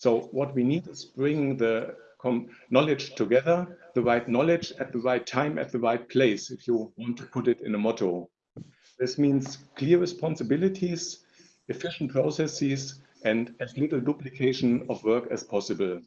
So what we need is bring the knowledge together, the right knowledge at the right time, at the right place, if you want to put it in a motto. This means clear responsibilities, efficient processes, and as little duplication of work as possible.